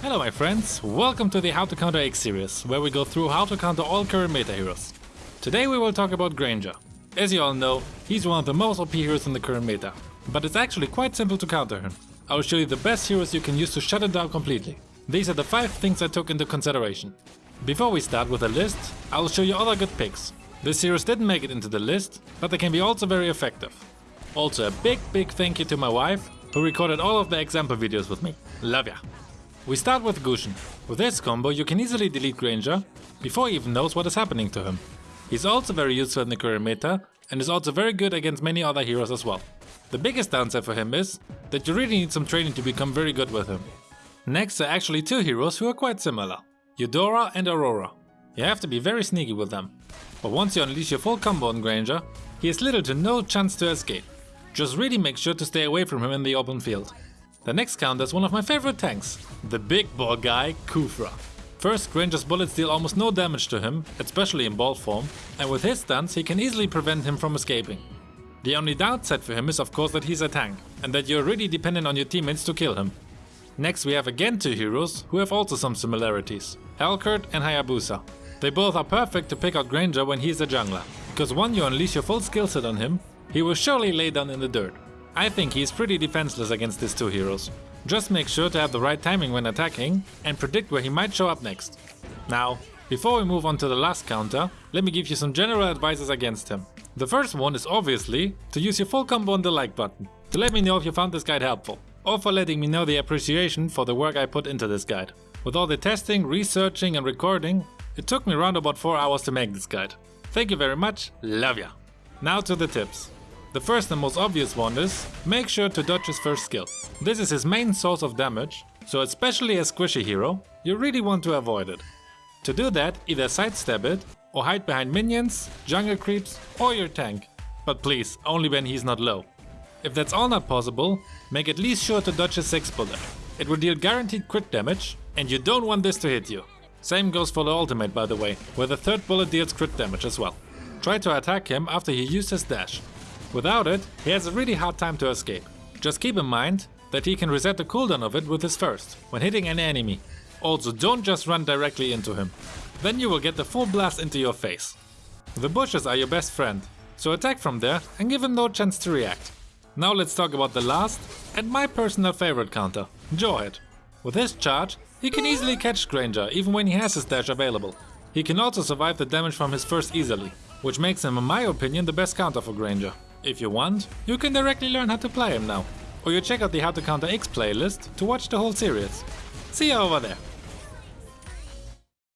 Hello my friends, welcome to the How to Counter X series, where we go through how to counter all current meta heroes. Today we will talk about Granger. As you all know, he's one of the most OP heroes in the current meta, but it's actually quite simple to counter him. I will show you the best heroes you can use to shut it down completely. These are the 5 things I took into consideration. Before we start with the list, I will show you other good picks. This heroes didn't make it into the list, but they can be also very effective. Also a big big thank you to my wife, who recorded all of the example videos with me. Love ya! We start with Gusion. With this combo you can easily delete Granger before he even knows what is happening to him. He's also very useful in the current meta and is also very good against many other heroes as well. The biggest downside for him is that you really need some training to become very good with him. Next are actually two heroes who are quite similar. Eudora and Aurora. You have to be very sneaky with them. But once you unleash your full combo on Granger, he has little to no chance to escape. Just really make sure to stay away from him in the open field. The next counter is one of my favorite tanks, the big ball guy Khufra. First, Granger's bullets deal almost no damage to him, especially in ball form, and with his stunts he can easily prevent him from escaping. The only downside for him is of course that he's a tank, and that you're really dependent on your teammates to kill him. Next we have again two heroes who have also some similarities, Helcurt and Hayabusa. They both are perfect to pick out Granger when he's a jungler, because when you unleash your full skill set on him, he will surely lay down in the dirt. I think he's pretty defenseless against these two heroes. Just make sure to have the right timing when attacking and predict where he might show up next. Now, before we move on to the last counter, let me give you some general advices against him. The first one is obviously to use your full combo on the like button, to let me know if you found this guide helpful, or for letting me know the appreciation for the work I put into this guide. With all the testing, researching and recording, it took me around about 4 hours to make this guide. Thank you very much, love ya! Now to the tips. The first and most obvious one is, make sure to dodge his first skill. This is his main source of damage, so especially as squishy hero, you really want to avoid it. To do that, either sidestep it, or hide behind minions, jungle creeps, or your tank. But please, only when he's not low. If that's all not possible, make at least sure to dodge his 6 bullet. It will deal guaranteed crit damage, and you don't want this to hit you. Same goes for the ultimate by the way, where the third bullet deals crit damage as well. Try to attack him after he used his dash. Without it, he has a really hard time to escape. Just keep in mind that he can reset the cooldown of it with his first, when hitting an enemy. Also don't just run directly into him. Then you will get the full blast into your face. The bushes are your best friend, so attack from there and give him no chance to react. Now let's talk about the last and my personal favorite counter, Jawhead. With his charge, he can easily catch Granger even when he has his dash available. He can also survive the damage from his first easily, which makes him in my opinion the best counter for Granger. If you want, you can directly learn how to play him now. Or you check out the How to Counter X playlist to watch the whole series. See you over there.